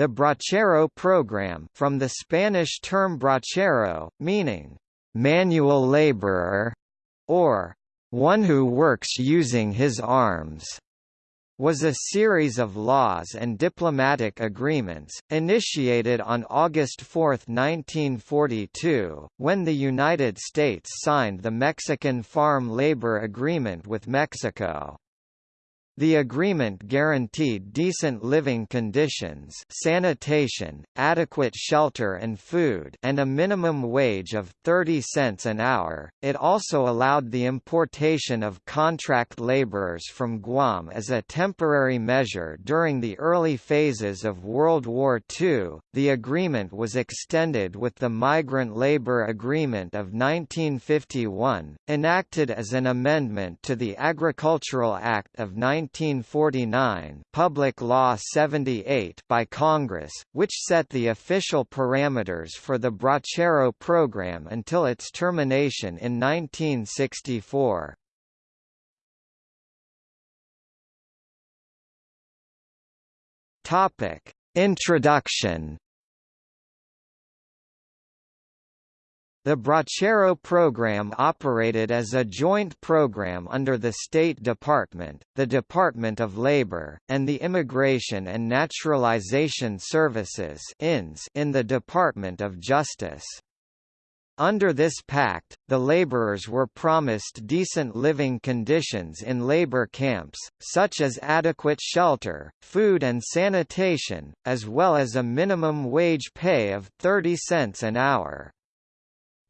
The bracero program from the Spanish term bracero, meaning manual laborer, or one who works using his arms, was a series of laws and diplomatic agreements, initiated on August 4, 1942, when the United States signed the Mexican Farm Labor Agreement with Mexico. The agreement guaranteed decent living conditions sanitation, adequate shelter and food and a minimum wage of 30 cents an hour. It also allowed the importation of contract laborers from Guam as a temporary measure during the early phases of World War II. The agreement was extended with the Migrant Labor Agreement of 1951, enacted as an amendment to the Agricultural Act of 19 1949 Public Law 78 by Congress, which set the official parameters for the Bracero program until its termination in 1964. Topic: Introduction The Bracero program operated as a joint program under the State Department, the Department of Labor, and the Immigration and Naturalization Services in the Department of Justice. Under this pact, the laborers were promised decent living conditions in labor camps, such as adequate shelter, food and sanitation, as well as a minimum wage pay of 30 cents an hour.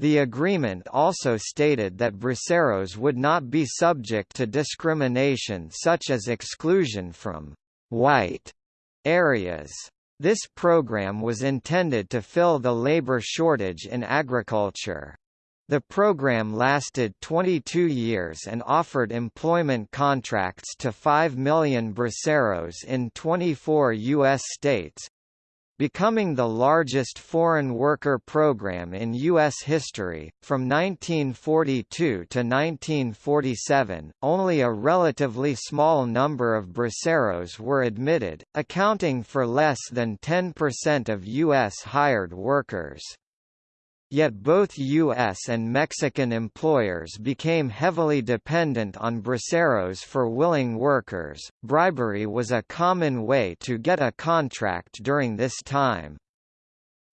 The agreement also stated that braceros would not be subject to discrimination such as exclusion from «white» areas. This program was intended to fill the labor shortage in agriculture. The program lasted 22 years and offered employment contracts to 5 million braceros in 24 U.S. states, becoming the largest foreign worker program in U.S. history. From 1942 to 1947, only a relatively small number of braceros were admitted, accounting for less than 10% of U.S. hired workers. Yet both U.S. and Mexican employers became heavily dependent on braceros for willing workers. Bribery was a common way to get a contract during this time.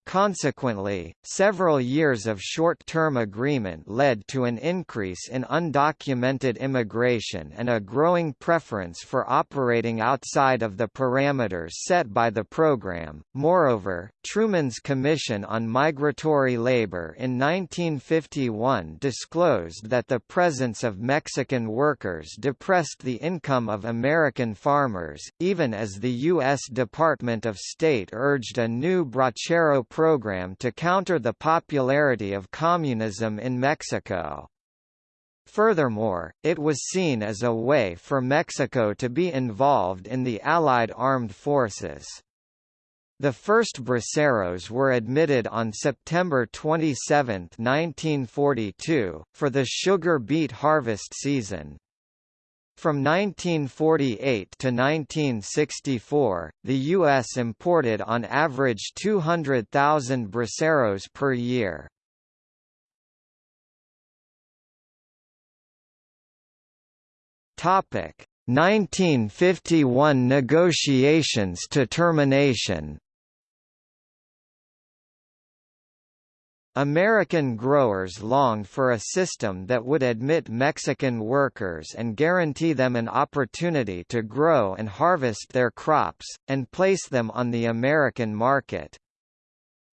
Consequently, several years of short-term agreement led to an increase in undocumented immigration and a growing preference for operating outside of the parameters set by the program. Moreover, Truman's Commission on Migratory Labor in 1951 disclosed that the presence of Mexican workers depressed the income of American farmers, even as the U.S. Department of State urged a new Bracero program to counter the popularity of communism in Mexico. Furthermore, it was seen as a way for Mexico to be involved in the Allied armed forces. The first braceros were admitted on September 27, 1942, for the sugar beet harvest season. From 1948 to 1964, the U.S. imported on average 200,000 braceros per year. Topic 1951 negotiations to termination American growers longed for a system that would admit Mexican workers and guarantee them an opportunity to grow and harvest their crops, and place them on the American market.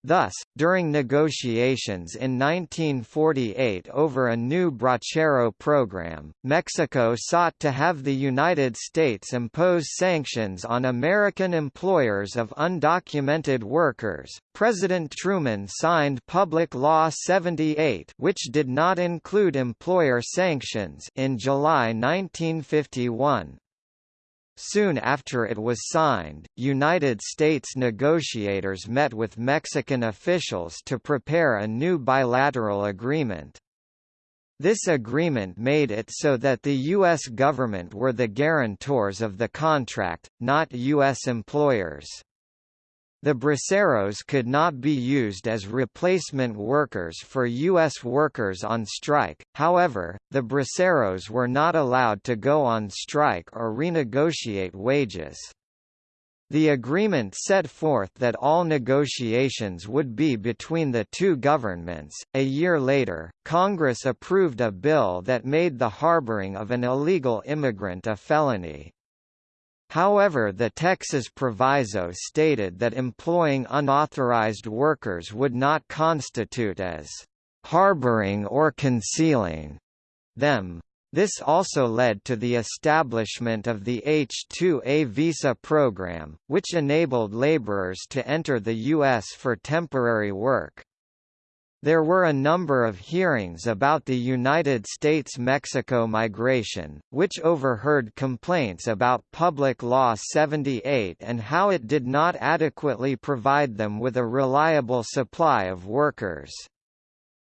Thus, during negotiations in 1948 over a new Bracero program, Mexico sought to have the United States impose sanctions on American employers of undocumented workers. President Truman signed Public Law 78, which did not include employer sanctions, in July 1951. Soon after it was signed, United States negotiators met with Mexican officials to prepare a new bilateral agreement. This agreement made it so that the U.S. government were the guarantors of the contract, not U.S. employers. The braceros could not be used as replacement workers for U.S. workers on strike, however, the braceros were not allowed to go on strike or renegotiate wages. The agreement set forth that all negotiations would be between the two governments. A year later, Congress approved a bill that made the harboring of an illegal immigrant a felony. However the Texas proviso stated that employing unauthorized workers would not constitute as harboring or concealing them. This also led to the establishment of the H-2A visa program, which enabled laborers to enter the U.S. for temporary work. There were a number of hearings about the United States-Mexico migration, which overheard complaints about Public Law 78 and how it did not adequately provide them with a reliable supply of workers.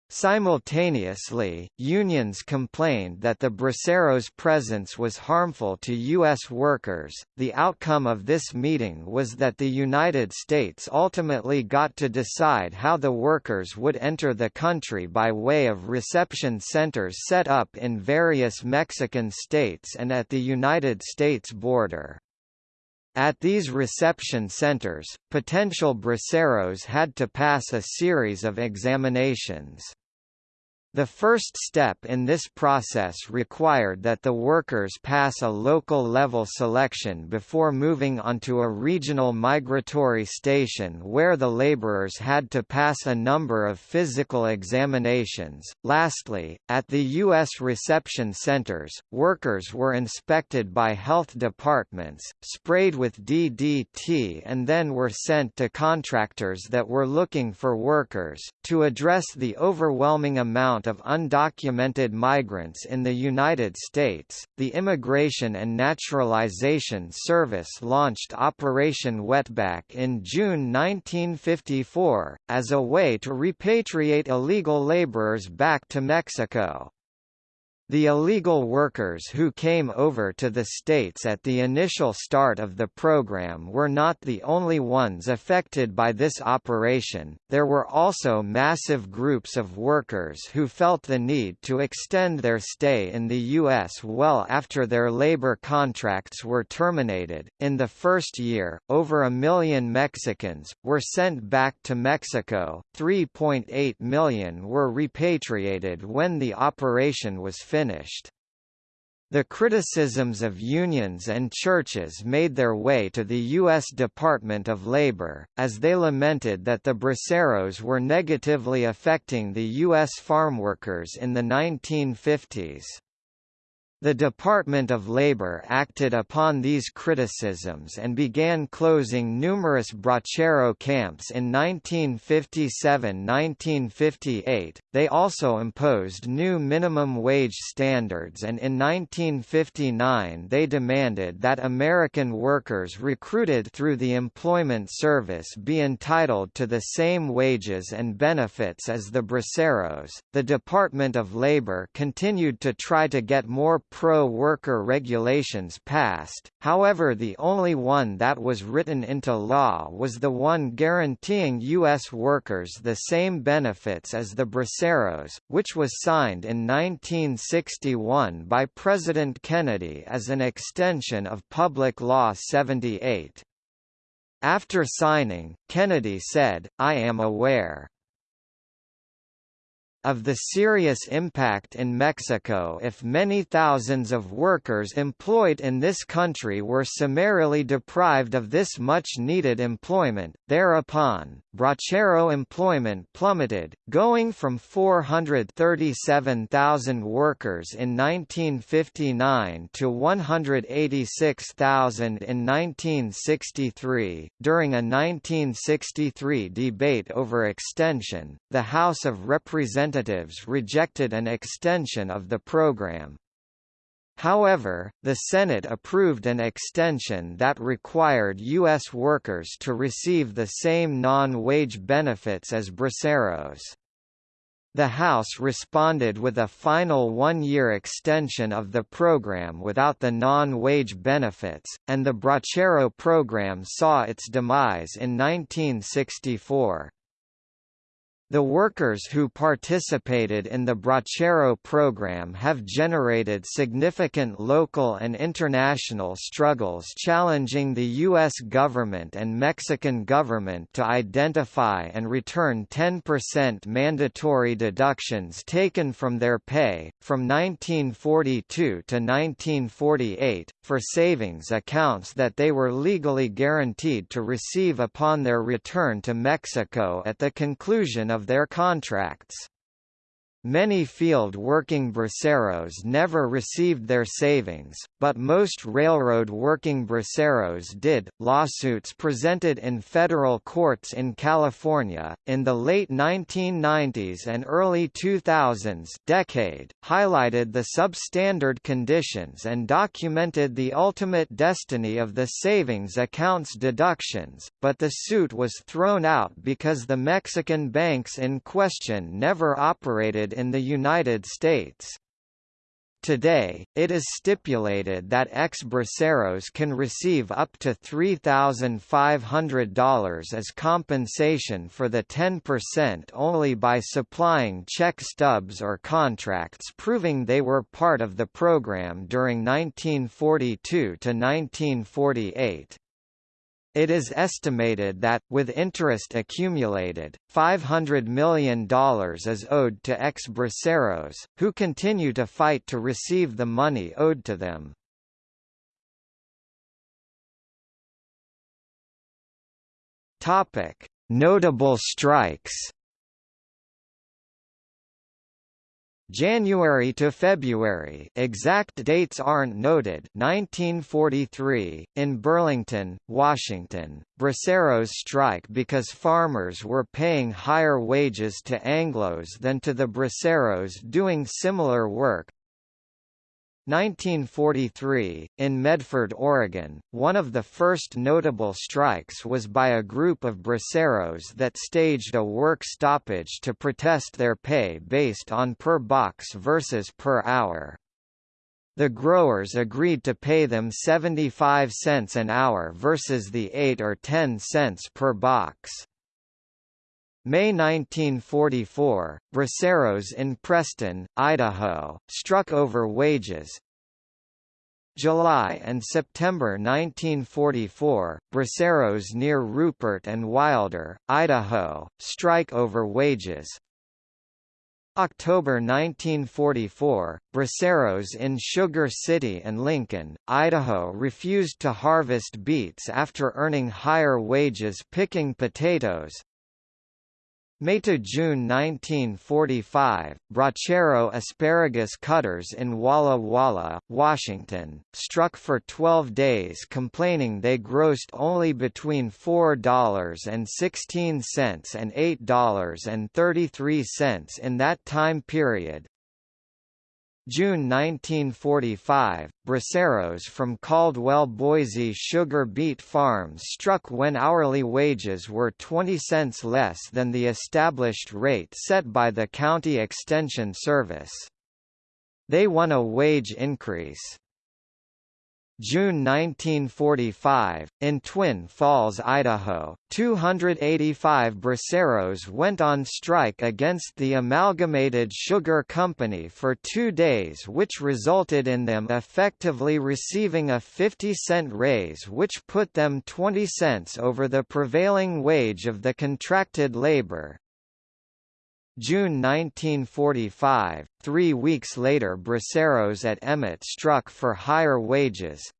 Simultaneously, unions complained that the Braceros' presence was harmful to U.S. workers. The outcome of this meeting was that the United States ultimately got to decide how the workers would enter the country by way of reception centers set up in various Mexican states and at the United States border. At these reception centers, potential braceros had to pass a series of examinations. The first step in this process required that the workers pass a local-level selection before moving onto a regional migratory station where the laborers had to pass a number of physical examinations. Lastly, at the U.S. reception centers, workers were inspected by health departments, sprayed with DDT and then were sent to contractors that were looking for workers. To address the overwhelming amount of undocumented migrants in the United States, the Immigration and Naturalization Service launched Operation Wetback in June 1954, as a way to repatriate illegal laborers back to Mexico. The illegal workers who came over to the states at the initial start of the program were not the only ones affected by this operation, there were also massive groups of workers who felt the need to extend their stay in the U.S. well after their labor contracts were terminated. In the first year, over a million Mexicans were sent back to Mexico, 3.8 million were repatriated when the operation was finished finished. The criticisms of unions and churches made their way to the U.S. Department of Labor, as they lamented that the braceros were negatively affecting the U.S. farmworkers in the 1950s. The Department of Labor acted upon these criticisms and began closing numerous bracero camps in 1957–1958. They also imposed new minimum wage standards and in 1959 they demanded that American workers recruited through the Employment Service be entitled to the same wages and benefits as the braceros. The Department of Labor continued to try to get more pro-worker regulations passed, however the only one that was written into law was the one guaranteeing U.S. workers the same benefits as the braceros, which was signed in 1961 by President Kennedy as an extension of Public Law 78. After signing, Kennedy said, I am aware of the serious impact in Mexico if many thousands of workers employed in this country were summarily deprived of this much-needed employment. Thereupon, Bracero employment plummeted, going from 437,000 workers in 1959 to 186,000 in 1963. During a 1963 debate over extension, the House of Representatives Representatives rejected an extension of the program. However, the Senate approved an extension that required U.S. workers to receive the same non-wage benefits as braceros. The House responded with a final one-year extension of the program without the non-wage benefits, and the Bracero program saw its demise in 1964. The workers who participated in the Bracero program have generated significant local and international struggles challenging the U.S. government and Mexican government to identify and return 10% mandatory deductions taken from their pay, from 1942 to 1948, for savings accounts that they were legally guaranteed to receive upon their return to Mexico at the conclusion of their contracts. Many field-working braceros never received their savings, but most railroad-working braceros did. Lawsuits presented in federal courts in California in the late 1990s and early 2000s decade highlighted the substandard conditions and documented the ultimate destiny of the savings accounts deductions, but the suit was thrown out because the Mexican banks in question never operated in the United States. Today, it is stipulated that ex-braceros can receive up to $3,500 as compensation for the 10% only by supplying check stubs or contracts proving they were part of the program during 1942 to 1948. It is estimated that, with interest accumulated, $500 million is owed to ex-braceros, who continue to fight to receive the money owed to them. Notable strikes January to February. Exact dates aren't noted. 1943, in Burlington, Washington, braceros strike because farmers were paying higher wages to Anglos than to the braceros doing similar work, 1943, in Medford, Oregon, one of the first notable strikes was by a group of braceros that staged a work stoppage to protest their pay based on per box versus per hour. The growers agreed to pay them 75 cents an hour versus the 8 or 10 cents per box. May 1944, braceros in Preston, Idaho, struck over wages. July and September 1944, braceros near Rupert and Wilder, Idaho, strike over wages. October 1944, braceros in Sugar City and Lincoln, Idaho refused to harvest beets after earning higher wages picking potatoes. May to June 1945, Bracero asparagus cutters in Walla Walla, Washington, struck for 12 days complaining they grossed only between $4.16 and $8.33 in that time period, June 1945, braceros from Caldwell Boise sugar beet farms struck when hourly wages were 20 cents less than the established rate set by the County Extension Service. They won a wage increase. June 1945, in Twin Falls, Idaho, 285 braceros went on strike against the Amalgamated Sugar Company for two days which resulted in them effectively receiving a 50-cent raise which put them 20 cents over the prevailing wage of the contracted labor. June 1945, three weeks later braceros at Emmett struck for higher wages.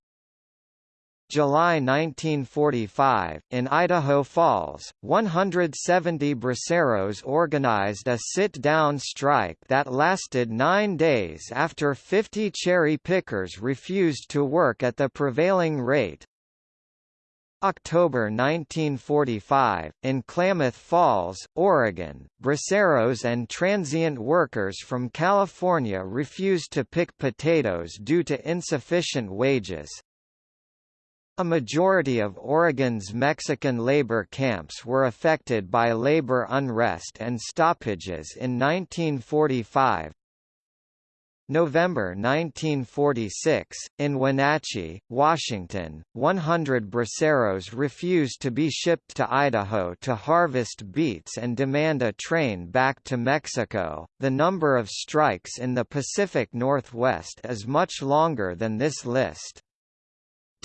July 1945, in Idaho Falls, 170 braceros organized a sit-down strike that lasted nine days after 50 cherry pickers refused to work at the prevailing rate. October 1945, in Klamath Falls, Oregon, braceros and transient workers from California refused to pick potatoes due to insufficient wages. A majority of Oregon's Mexican labor camps were affected by labor unrest and stoppages in 1945. November 1946, in Wenatchee, Washington, 100 braceros refused to be shipped to Idaho to harvest beets and demand a train back to Mexico. The number of strikes in the Pacific Northwest is much longer than this list.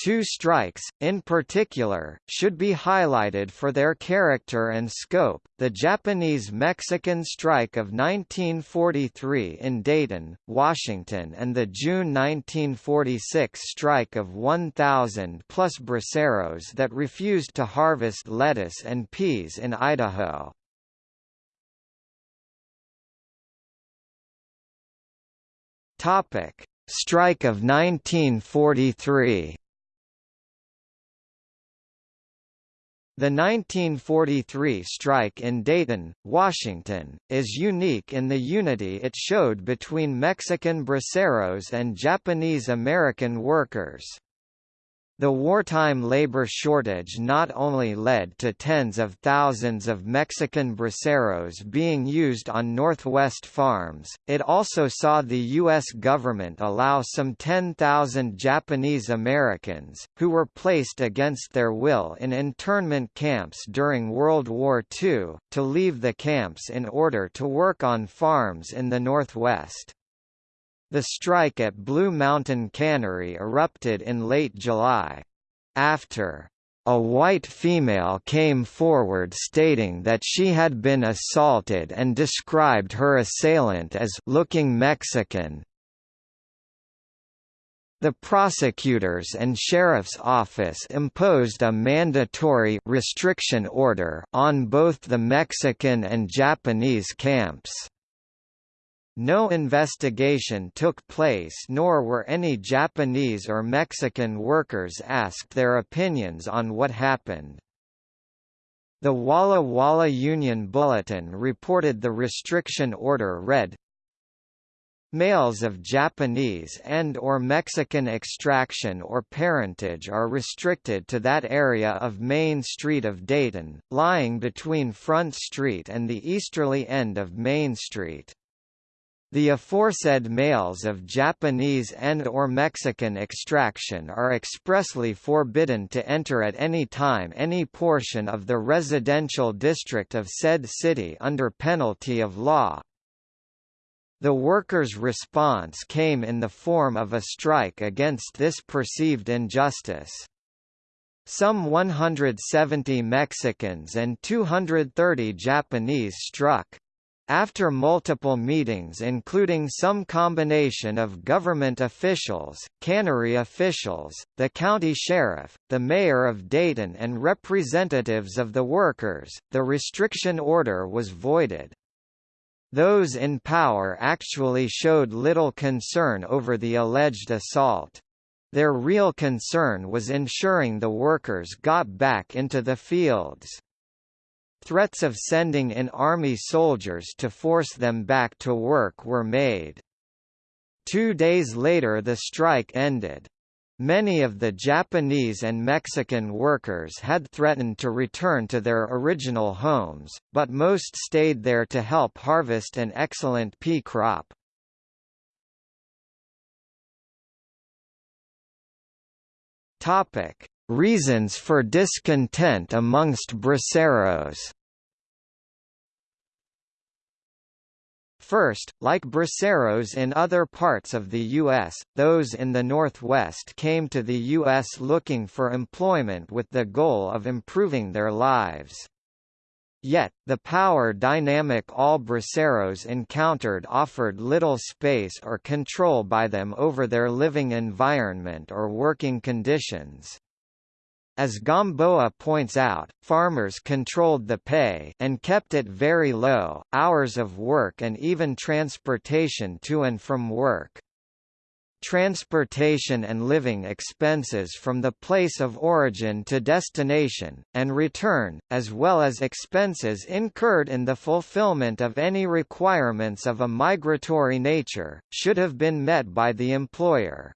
Two strikes, in particular, should be highlighted for their character and scope, the Japanese-Mexican strike of 1943 in Dayton, Washington and the June 1946 strike of 1,000 plus braceros that refused to harvest lettuce and peas in Idaho. Topic: Strike of 1943 The 1943 strike in Dayton, Washington, is unique in the unity it showed between Mexican braceros and Japanese-American workers. The wartime labor shortage not only led to tens of thousands of Mexican braceros being used on Northwest farms, it also saw the U.S. government allow some 10,000 Japanese Americans, who were placed against their will in internment camps during World War II, to leave the camps in order to work on farms in the Northwest. The strike at Blue Mountain Cannery erupted in late July. After a white female came forward stating that she had been assaulted and described her assailant as looking Mexican. The prosecutors and sheriff's office imposed a mandatory restriction order on both the Mexican and Japanese camps. No investigation took place nor were any Japanese or Mexican workers asked their opinions on what happened. The Walla Walla Union Bulletin reported the restriction order read, Males of Japanese and or Mexican extraction or parentage are restricted to that area of Main Street of Dayton, lying between Front Street and the easterly end of Main Street. The aforesaid males of Japanese and or Mexican extraction are expressly forbidden to enter at any time any portion of the residential district of said city under penalty of law. The workers' response came in the form of a strike against this perceived injustice. Some 170 Mexicans and 230 Japanese struck. After multiple meetings including some combination of government officials, cannery officials, the county sheriff, the mayor of Dayton and representatives of the workers, the restriction order was voided. Those in power actually showed little concern over the alleged assault. Their real concern was ensuring the workers got back into the fields. Threats of sending in army soldiers to force them back to work were made. Two days later the strike ended. Many of the Japanese and Mexican workers had threatened to return to their original homes, but most stayed there to help harvest an excellent pea crop. Topic: Reasons for discontent amongst braceros First, like braceros in other parts of the U.S., those in the Northwest came to the U.S. looking for employment with the goal of improving their lives. Yet, the power dynamic all braceros encountered offered little space or control by them over their living environment or working conditions. As Gamboa points out, farmers controlled the pay and kept it very low, hours of work and even transportation to and from work. Transportation and living expenses from the place of origin to destination, and return, as well as expenses incurred in the fulfillment of any requirements of a migratory nature, should have been met by the employer.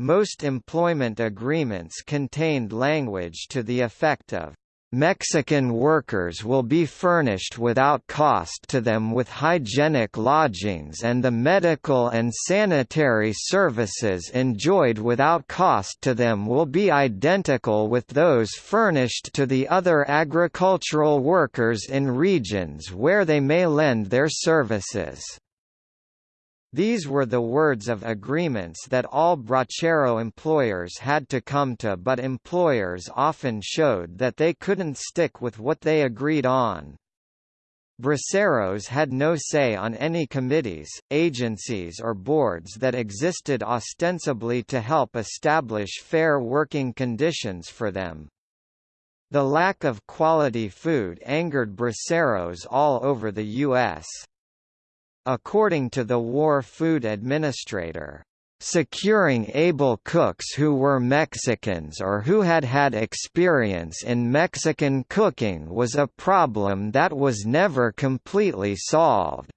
Most employment agreements contained language to the effect of Mexican workers will be furnished without cost to them with hygienic lodgings and the medical and sanitary services enjoyed without cost to them will be identical with those furnished to the other agricultural workers in regions where they may lend their services. These were the words of agreements that all bracero employers had to come to but employers often showed that they couldn't stick with what they agreed on. Braceros had no say on any committees, agencies or boards that existed ostensibly to help establish fair working conditions for them. The lack of quality food angered braceros all over the U.S. According to the War Food Administrator, Securing able cooks who were Mexicans or who had had experience in Mexican cooking was a problem that was never completely solved.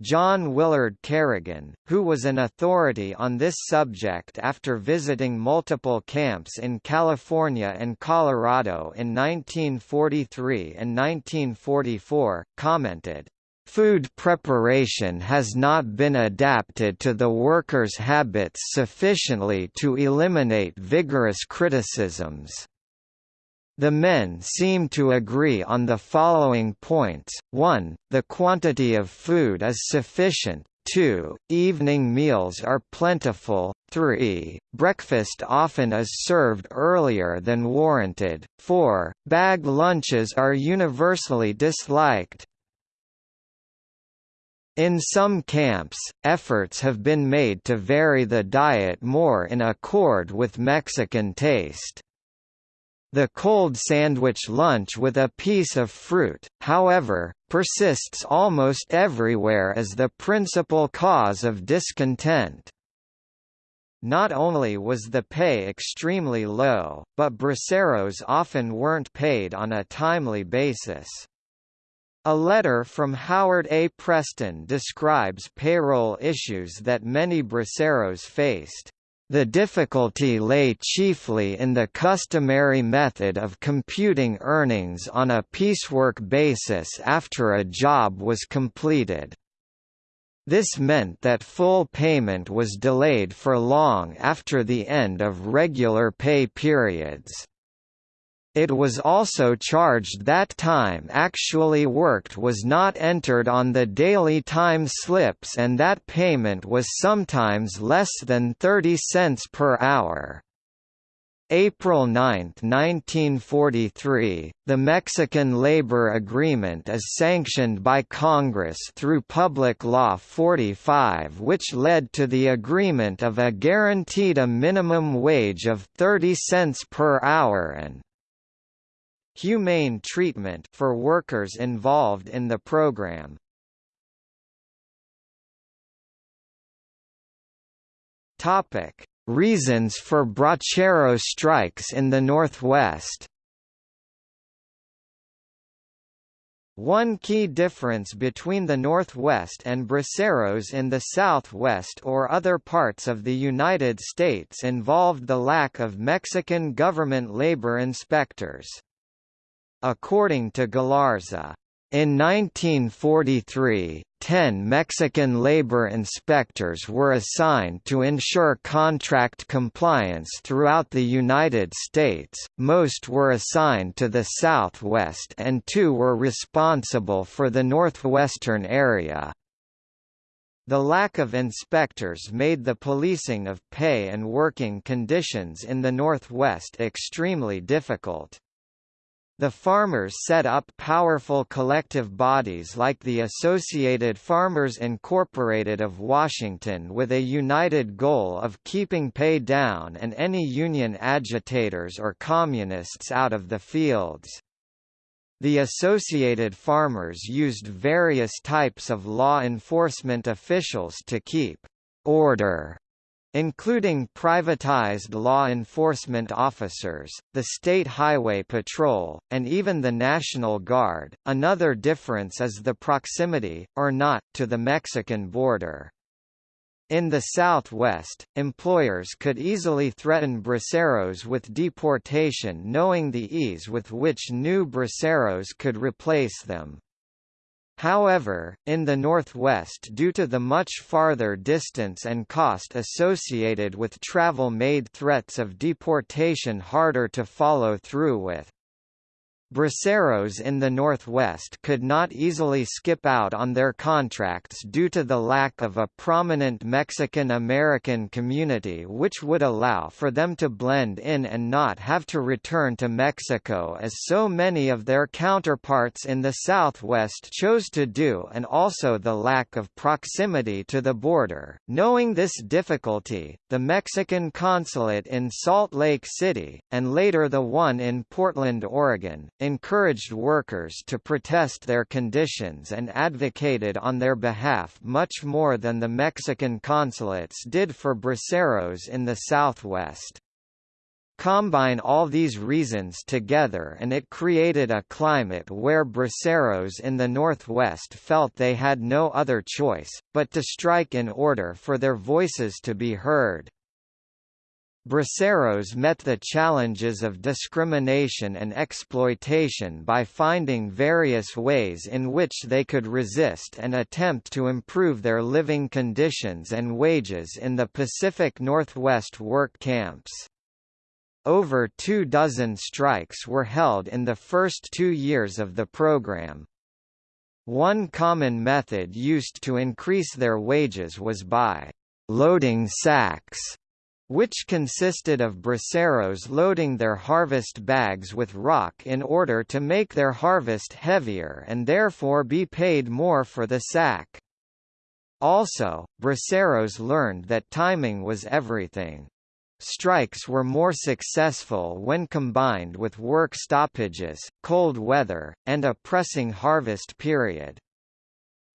John Willard Kerrigan, who was an authority on this subject after visiting multiple camps in California and Colorado in 1943 and 1944, commented, Food preparation has not been adapted to the workers' habits sufficiently to eliminate vigorous criticisms. The men seem to agree on the following points, 1, the quantity of food is sufficient, 2, evening meals are plentiful, 3, breakfast often is served earlier than warranted, 4, bag lunches are universally disliked, in some camps, efforts have been made to vary the diet more in accord with Mexican taste. The cold sandwich lunch with a piece of fruit, however, persists almost everywhere as the principal cause of discontent. Not only was the pay extremely low, but braceros often weren't paid on a timely basis. A letter from Howard A. Preston describes payroll issues that many braceros faced. The difficulty lay chiefly in the customary method of computing earnings on a piecework basis after a job was completed. This meant that full payment was delayed for long after the end of regular pay periods. It was also charged that time actually worked was not entered on the daily time slips and that payment was sometimes less than 30 cents per hour. April 9, 1943, the Mexican labor agreement is sanctioned by Congress through Public Law 45 which led to the agreement of a guaranteed a minimum wage of 30 cents per hour and humane treatment for workers involved in the program. Topic: Reasons for bracero strikes in the Northwest. One key difference between the Northwest and braceros in the Southwest or other parts of the United States involved the lack of Mexican government labor inspectors. According to Galarza, in 1943, ten Mexican labor inspectors were assigned to ensure contract compliance throughout the United States, most were assigned to the Southwest and two were responsible for the Northwestern area. The lack of inspectors made the policing of pay and working conditions in the Northwest extremely difficult. The farmers set up powerful collective bodies like the Associated Farmers Incorporated of Washington with a united goal of keeping pay down and any union agitators or communists out of the fields. The Associated Farmers used various types of law enforcement officials to keep order including privatized law enforcement officers, the State Highway Patrol, and even the National Guard. Another difference is the proximity, or not, to the Mexican border. In the Southwest, employers could easily threaten braceros with deportation knowing the ease with which new braceros could replace them. However, in the Northwest due to the much farther distance and cost associated with travel made threats of deportation harder to follow through with. Braceros in the Northwest could not easily skip out on their contracts due to the lack of a prominent Mexican-American community which would allow for them to blend in and not have to return to Mexico as so many of their counterparts in the Southwest chose to do and also the lack of proximity to the border. Knowing this difficulty, the Mexican consulate in Salt Lake City, and later the one in Portland, Oregon, encouraged workers to protest their conditions and advocated on their behalf much more than the Mexican consulates did for braceros in the Southwest. Combine all these reasons together and it created a climate where braceros in the Northwest felt they had no other choice, but to strike in order for their voices to be heard. Braceros met the challenges of discrimination and exploitation by finding various ways in which they could resist and attempt to improve their living conditions and wages in the Pacific Northwest work camps. Over two dozen strikes were held in the first two years of the program. One common method used to increase their wages was by loading sacks which consisted of braceros loading their harvest bags with rock in order to make their harvest heavier and therefore be paid more for the sack. Also, braceros learned that timing was everything. Strikes were more successful when combined with work stoppages, cold weather, and a pressing harvest period.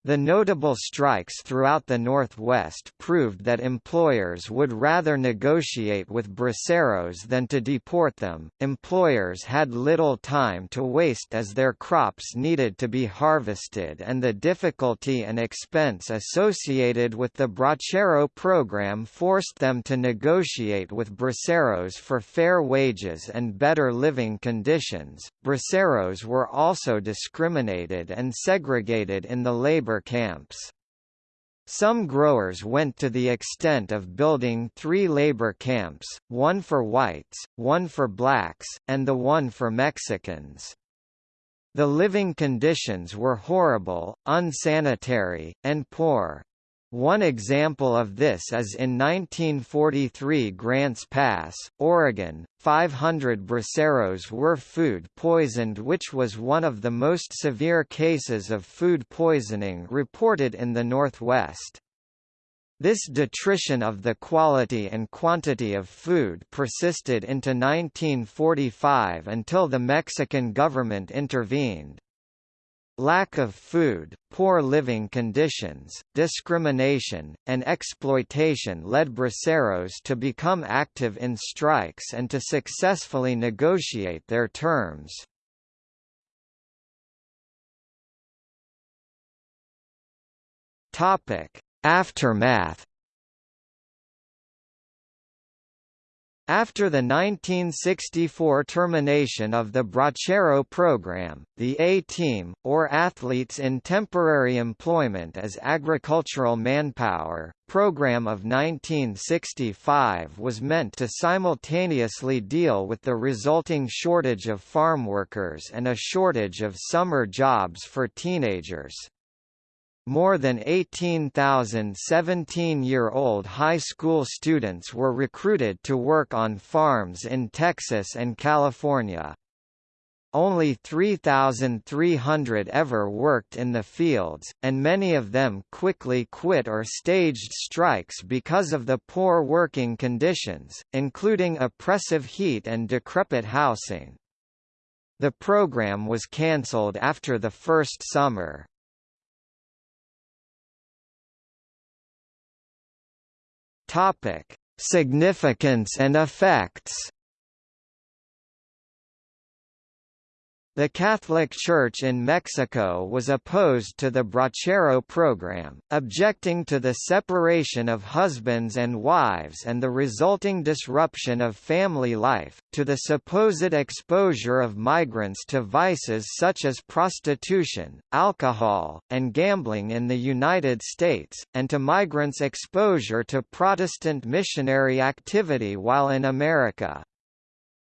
The notable strikes throughout the Northwest proved that employers would rather negotiate with braceros than to deport them. Employers had little time to waste as their crops needed to be harvested, and the difficulty and expense associated with the Bracero program forced them to negotiate with braceros for fair wages and better living conditions. Braceros were also discriminated and segregated in the labor labor camps. Some growers went to the extent of building three labor camps, one for whites, one for blacks, and the one for Mexicans. The living conditions were horrible, unsanitary, and poor. One example of this is in 1943 Grants Pass, Oregon, 500 braceros were food poisoned which was one of the most severe cases of food poisoning reported in the Northwest. This detrition of the quality and quantity of food persisted into 1945 until the Mexican government intervened. Lack of food, poor living conditions, discrimination, and exploitation led braceros to become active in strikes and to successfully negotiate their terms. Aftermath After the 1964 termination of the Bracero program, the A-Team, or Athletes in Temporary Employment as Agricultural Manpower, program of 1965 was meant to simultaneously deal with the resulting shortage of farm workers and a shortage of summer jobs for teenagers. More than 18,000 17-year-old high school students were recruited to work on farms in Texas and California. Only 3,300 ever worked in the fields, and many of them quickly quit or staged strikes because of the poor working conditions, including oppressive heat and decrepit housing. The program was cancelled after the first summer. Topic: Significance and effects. The Catholic Church in Mexico was opposed to the Bracero program, objecting to the separation of husbands and wives and the resulting disruption of family life, to the supposed exposure of migrants to vices such as prostitution, alcohol, and gambling in the United States, and to migrants' exposure to Protestant missionary activity while in America.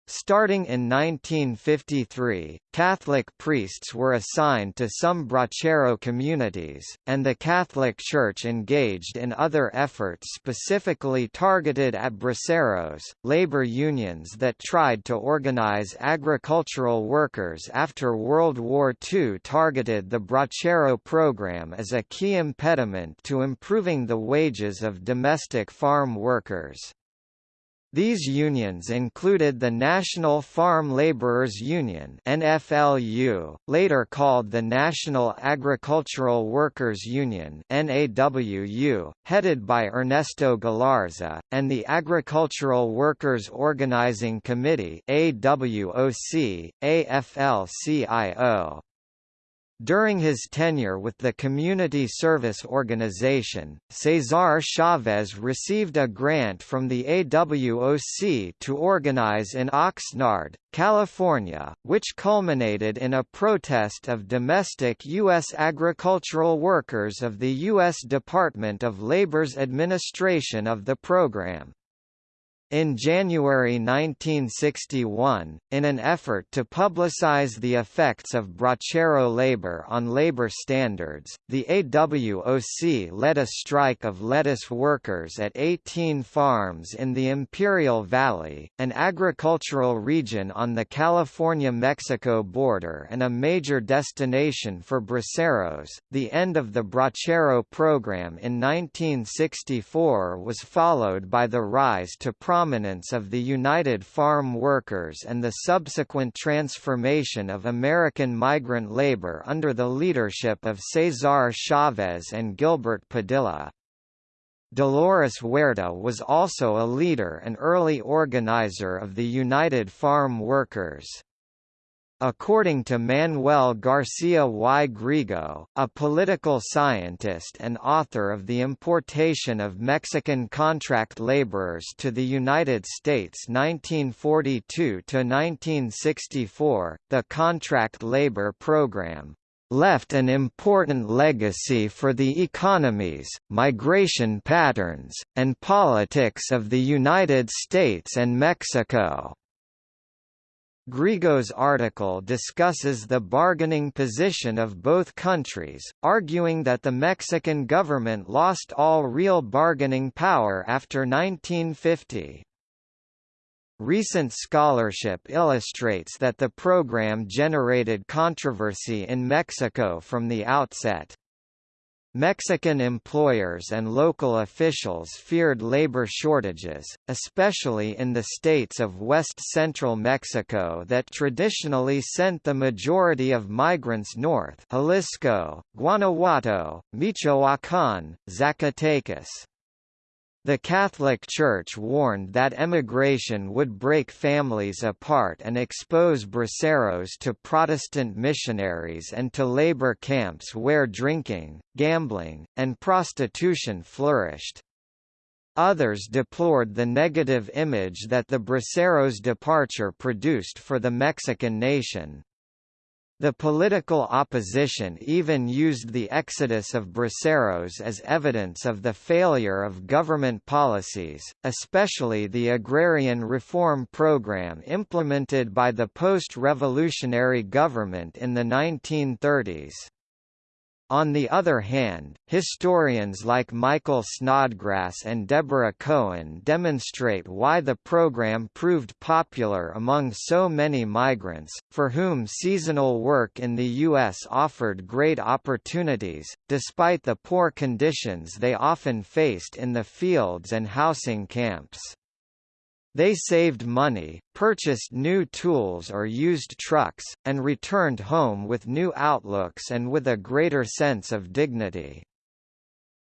Starting in 1953, Catholic priests were assigned to some Bracero communities, and the Catholic Church engaged in other efforts specifically targeted at braceros, labor unions that tried to organize agricultural workers after World War II targeted the Bracero program as a key impediment to improving the wages of domestic farm workers. These unions included the National Farm Laborers Union NFLU, later called the National Agricultural Workers Union NAWU, headed by Ernesto Galarza, and the Agricultural Workers Organizing Committee AWOC, AFL-CIO. During his tenure with the Community Service Organization, Cesar Chavez received a grant from the AWOC to organize in Oxnard, California, which culminated in a protest of domestic U.S. agricultural workers of the U.S. Department of Labor's administration of the program. In January 1961, in an effort to publicize the effects of Bracero labor on labor standards, the AWOC led a strike of lettuce workers at 18 farms in the Imperial Valley, an agricultural region on the California-Mexico border and a major destination for braceros. The end of the Bracero program in 1964 was followed by the rise to prominence of the United Farm Workers and the subsequent transformation of American migrant labor under the leadership of Cesar Chavez and Gilbert Padilla. Dolores Huerta was also a leader and early organizer of the United Farm Workers. According to Manuel Garcia y Griego, a political scientist and author of The Importation of Mexican Contract Laborers to the United States 1942–1964, the contract labor program left an important legacy for the economies, migration patterns, and politics of the United States and Mexico. Griego's article discusses the bargaining position of both countries, arguing that the Mexican government lost all real bargaining power after 1950. Recent scholarship illustrates that the program generated controversy in Mexico from the outset. Mexican employers and local officials feared labor shortages, especially in the states of west-central Mexico that traditionally sent the majority of migrants north Jalisco, Guanajuato, Michoacán, Zacatecas. The Catholic Church warned that emigration would break families apart and expose braceros to Protestant missionaries and to labor camps where drinking, gambling, and prostitution flourished. Others deplored the negative image that the braceros' departure produced for the Mexican nation. The political opposition even used the exodus of braceros as evidence of the failure of government policies, especially the agrarian reform program implemented by the post-revolutionary government in the 1930s. On the other hand, historians like Michael Snodgrass and Deborah Cohen demonstrate why the program proved popular among so many migrants, for whom seasonal work in the U.S. offered great opportunities, despite the poor conditions they often faced in the fields and housing camps. They saved money, purchased new tools or used trucks, and returned home with new outlooks and with a greater sense of dignity.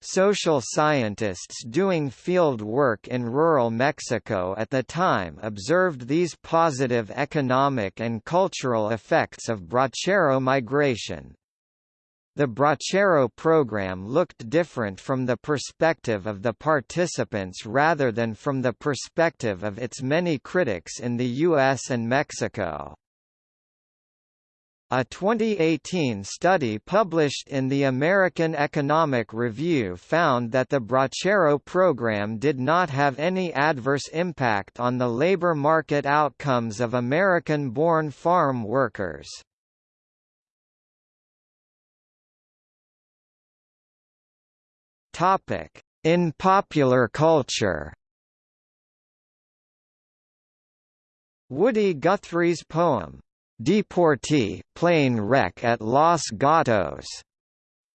Social scientists doing field work in rural Mexico at the time observed these positive economic and cultural effects of bracero migration. The Bracero program looked different from the perspective of the participants rather than from the perspective of its many critics in the US and Mexico. A 2018 study published in the American Economic Review found that the Bracero program did not have any adverse impact on the labor market outcomes of American-born farm workers. In popular culture Woody Guthrie's poem, Deportee, Plane Wreck at Los Gatos,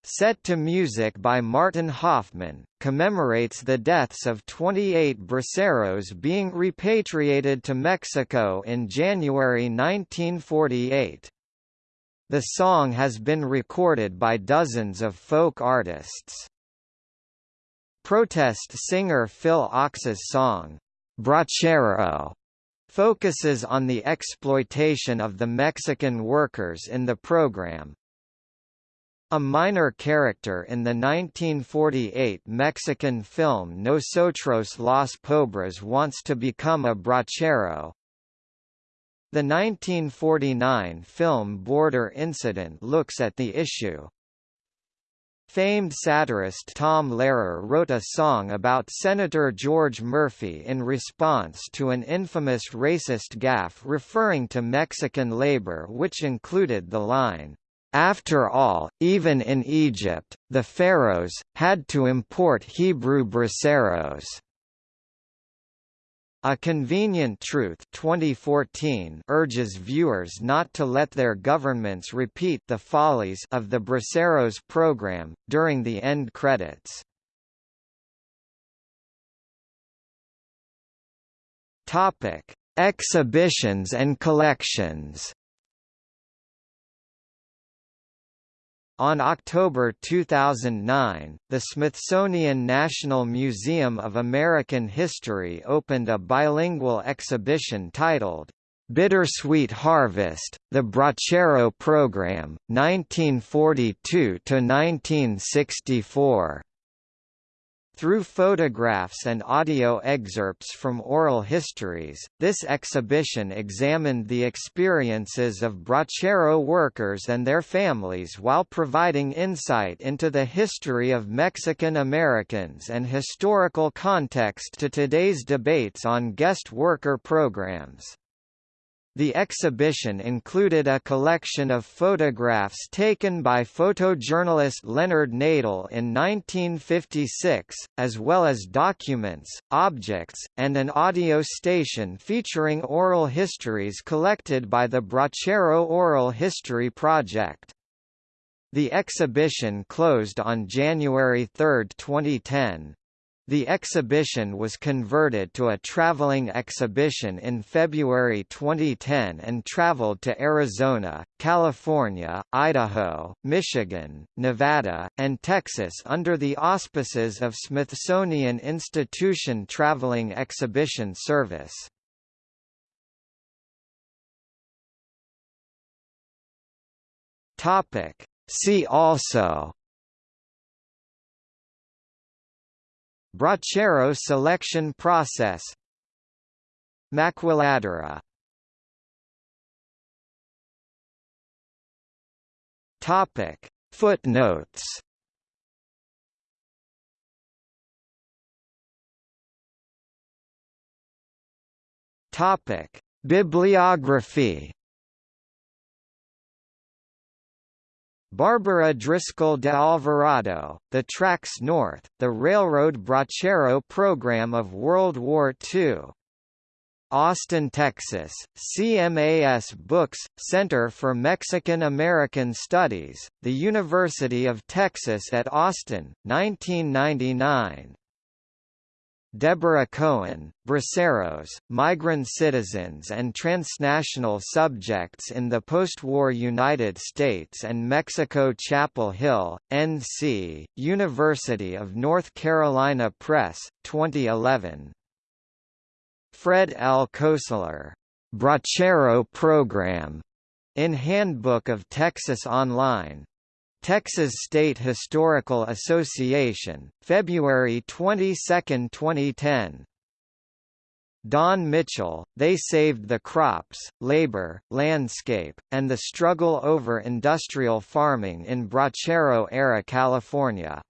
set to music by Martin Hoffman, commemorates the deaths of 28 braceros being repatriated to Mexico in January 1948. The song has been recorded by dozens of folk artists. Protest singer Phil Ochs's song, Bracero, focuses on the exploitation of the Mexican workers in the program. A minor character in the 1948 Mexican film Nosotros los Pobres wants to become a bracero. The 1949 film Border Incident looks at the issue. Famed satirist Tom Lehrer wrote a song about Senator George Murphy in response to an infamous racist gaffe referring to Mexican labor which included the line, "'After all, even in Egypt, the pharaohs, had to import Hebrew braceros." A Convenient Truth 2014 urges viewers not to let their governments repeat the follies of the Braceros program, during the end credits. Exhibitions and collections On October 2009, the Smithsonian National Museum of American History opened a bilingual exhibition titled, Bittersweet Harvest, The Bracero Program, 1942–1964. Through photographs and audio excerpts from oral histories, this exhibition examined the experiences of bracero workers and their families while providing insight into the history of Mexican Americans and historical context to today's debates on guest worker programs. The exhibition included a collection of photographs taken by photojournalist Leonard Nadel in 1956, as well as documents, objects, and an audio station featuring oral histories collected by the Bracero Oral History Project. The exhibition closed on January 3, 2010. The exhibition was converted to a traveling exhibition in February 2010 and traveled to Arizona, California, Idaho, Michigan, Nevada, and Texas under the auspices of Smithsonian Institution Traveling Exhibition Service. See also Bracero selection process. Maquiladora Topic. Footnotes. Topic. Bibliography Barbara Driscoll de Alvarado, The Tracks North, the Railroad Bracero Program of World War II. Austin, Texas, CMAS Books, Center for Mexican American Studies, The University of Texas at Austin, 1999. Deborah Cohen, Braceros, Migrant Citizens and Transnational Subjects in the Postwar United States and Mexico Chapel Hill, N.C., University of North Carolina Press, 2011. Fred L. Koestler, Bracero Program, in Handbook of Texas Online, Texas State Historical Association, February 22, 2010. Don Mitchell, They Saved the Crops, Labor, Landscape, and the Struggle Over Industrial Farming in Bracero-era California.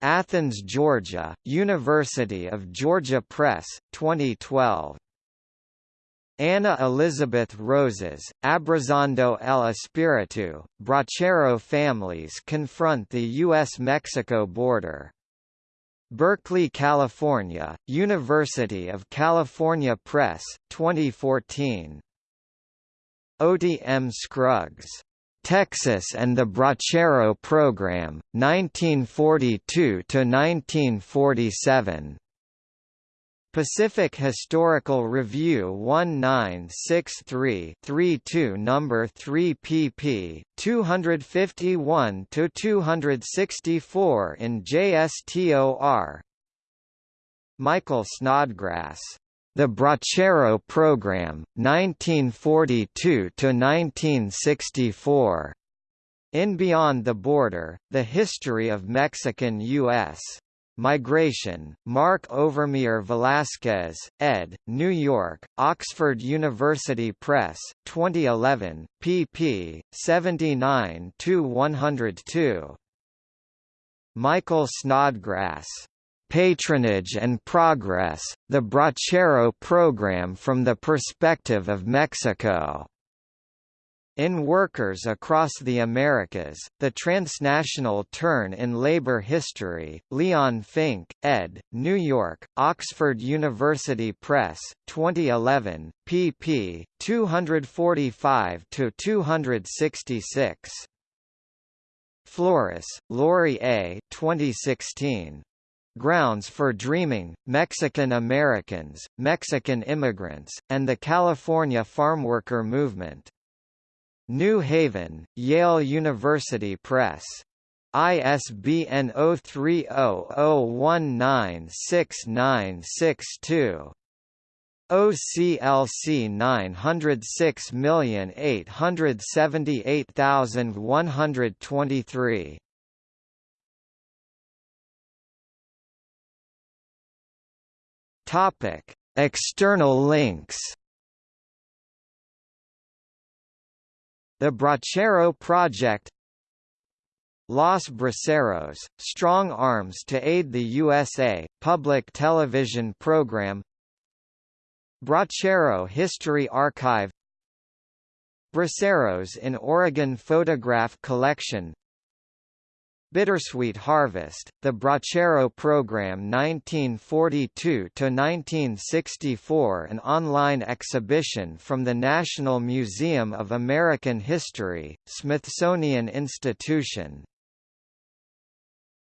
Athens, Georgia, University of Georgia Press, 2012. Anna Elizabeth Rosas, Abrazando el Espíritu, Bracero families confront the U.S.-Mexico border. Berkeley, California, University of California Press, 2014. Otey M. Scruggs. Texas and the Bracero Program, 1942–1947. Pacific Historical Review 1963-32 number 3 pp. 251–264 in JSTOR Michael Snodgrass. The Bracero Program, 1942–1964. In Beyond the Border, The History of Mexican-U.S. Migration, Mark Overmyer Velasquez, ed., New York, Oxford University Press, 2011, pp. 79–102. Michael Snodgrass. Patronage and Progress, the Bracero Program from the Perspective of Mexico. In Workers Across the Americas, The Transnational Turn in Labor History, Leon Fink, ed., New York, Oxford University Press, 2011, pp. 245–266. Flores, Lori A. 2016. Grounds for Dreaming, Mexican Americans, Mexican Immigrants, and the California Farmworker Movement. New Haven, Yale University Press. ISBN 0300196962. OCLC 906878123. Topic: External links The Bracero Project. Los Braceros, Strong Arms to Aid the USA, public television program. Bracero History Archive. Braceros in Oregon Photograph Collection Bittersweet Harvest, the Bracero Program 1942–1964 an online exhibition from the National Museum of American History, Smithsonian Institution